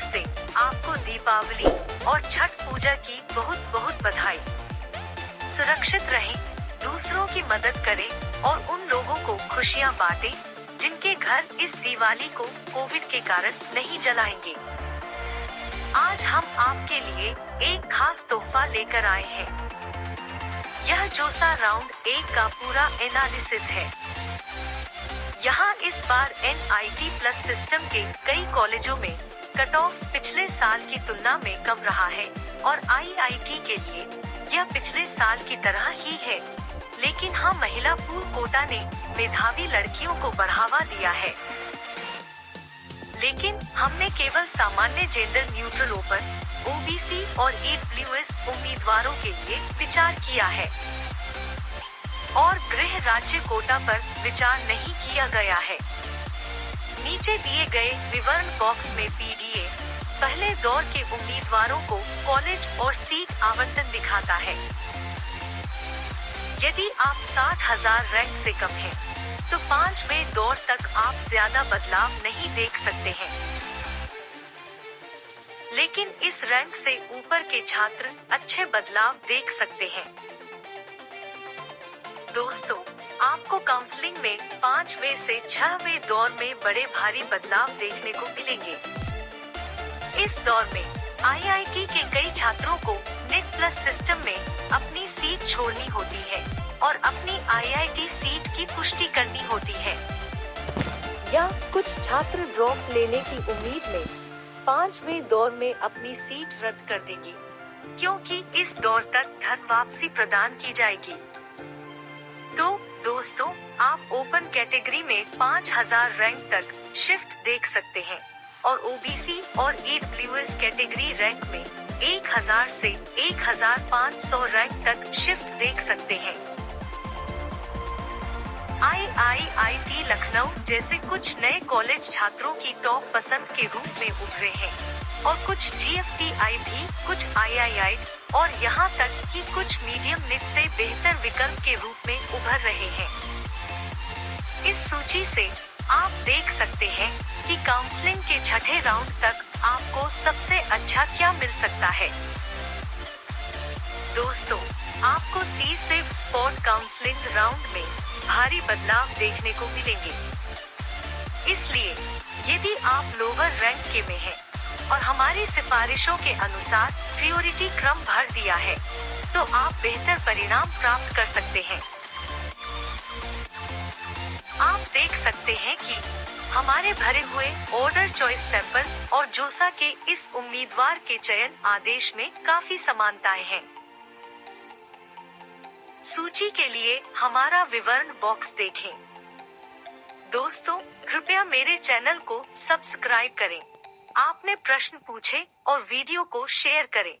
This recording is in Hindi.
से आपको दीपावली और छठ पूजा की बहुत बहुत बधाई। सुरक्षित रहें, दूसरों की मदद करें और उन लोगों को खुशियाँ बांटें जिनके घर इस दिवाली को कोविड के कारण नहीं जलाएँगे। आज हम आपके लिए एक खास तोहफा लेकर आए हैं। यह जोसा राउंड एक का पूरा एनालिसिस है। यहाँ इस बार एनआईटी प्लस सिस्टम के कई कॉलेजों में कट ऑफ़ पिछले साल की तुलना में कम रहा है और आईआईटी के लिए यह पिछले साल की तरह ही है। लेकिन हाँ महिला पूर्व कोटा ने मेधावी लड़कियों को बढ़ावा दिया है। लेकिन हमने केवल सामान्य जेंडर न्यूट्रल ओपन ओबीसी और ईडब्ल्यूएस उम्मीदवारों के लिए विचार किया है। और गृह राज्य कोटा पर विचार नहीं किया गया है। नीचे दिए गए विवरण बॉक्स में पीडीए पहले दौर के उम्मीदवारों को कॉलेज और सीट आवंटन दिखाता है। यदि आप साठ हज़ार रैंक से कम हैं, तो पांचवे दौर तक आप ज़्यादा बदलाव नहीं देख सकते हैं। लेकिन इस रैंक से ऊपर के छात्र अच्छे बदलाव देख सकते हैं। दोस्तों, आपको काउंसलिंग में पाँचवे से छहवे दौर में बड़े भारी बदलाव देखने को मिलेंगे। इस दौर में आईआईटी के कई छात्रों को नेट प्लस सिस्टम में अपनी सीट छोड़नी होती है और अपनी आईआईटी सीट की पुष्टि करनी होती है। या कुछ छात्र ड्रॉप लेने की उम्मीद में पाँचवे दौर में अपनी सीट रद्द कर देंगे, क्योंकि इस दौर तक धन वापसी प्रदान की जाएगी। तो दोस्तों, आप ओपन कैटेगरी में 5000 रैंक तक शिफ्ट देख सकते हैं। और ओबीसी और ईडब्ल्यूएस कैटेगरी रैंक में 1000 से 1500 रैंक तक शिफ्ट देख सकते हैं। आई आई आई टी लखनऊ जैसे कुछ नए कॉलेज छात्रों की टॉप पसंद के रूप में उभरे हैं। और कुछ जी एफ़ टी आई भी, कुछ आई आई आई और यहाँ तक कि कुछ मीडियम निट से बेहतर विकल्प के रूप में उभर रहे हैं। इस सूची से आप देख सकते हैं कि काउंसलिंग के छठे राउंड तक आपको सबसे अच्छा क्या मिल सकता है। दोस्तों, आपको सी सिर्फ़ स्पॉट काउंसलिंग राउंड में भारी बदलाव देखने को मिलेंगे। इसलिए यदि आप लोअर रैंक के में हैं और हमारी सिफारिशों के अनुसार प्रियोरिटी क्रम भर दिया है तो आप बेहतर परिणाम प्राप्त कर सकते हैं। आप देख सकते हैं कि हमारे भरे हुए ऑर्डर चॉइस सैंपल और जोसा के इस उम्मीदवार के चयन आदेश में काफ़ी समानताएँ हैं। सूची के लिए हमारा विवरण बॉक्स देखें। दोस्तों, कृपया मेरे चैनल को सब्सक्राइब करें। आपने प्रश्न पूछे और वीडियो को शेयर करें।